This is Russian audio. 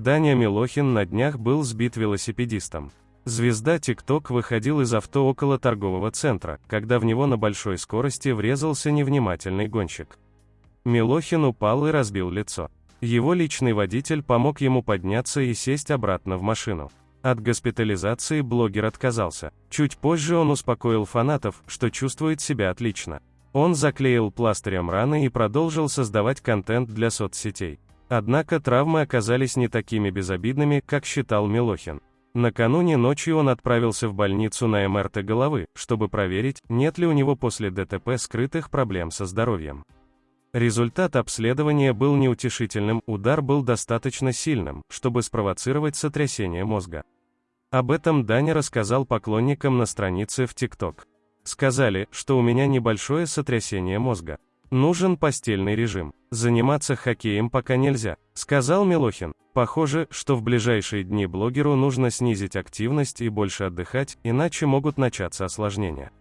Даня Милохин на днях был сбит велосипедистом. Звезда TikTok выходил из авто около торгового центра, когда в него на большой скорости врезался невнимательный гонщик. Милохин упал и разбил лицо. Его личный водитель помог ему подняться и сесть обратно в машину. От госпитализации блогер отказался. Чуть позже он успокоил фанатов, что чувствует себя отлично. Он заклеил пластырем раны и продолжил создавать контент для соцсетей. Однако травмы оказались не такими безобидными, как считал Милохин. Накануне ночью он отправился в больницу на МРТ головы, чтобы проверить, нет ли у него после ДТП скрытых проблем со здоровьем. Результат обследования был неутешительным, удар был достаточно сильным, чтобы спровоцировать сотрясение мозга. Об этом Даня рассказал поклонникам на странице в ТикТок. Сказали, что у меня небольшое сотрясение мозга. Нужен постельный режим. Заниматься хоккеем пока нельзя, сказал Милохин. Похоже, что в ближайшие дни блогеру нужно снизить активность и больше отдыхать, иначе могут начаться осложнения.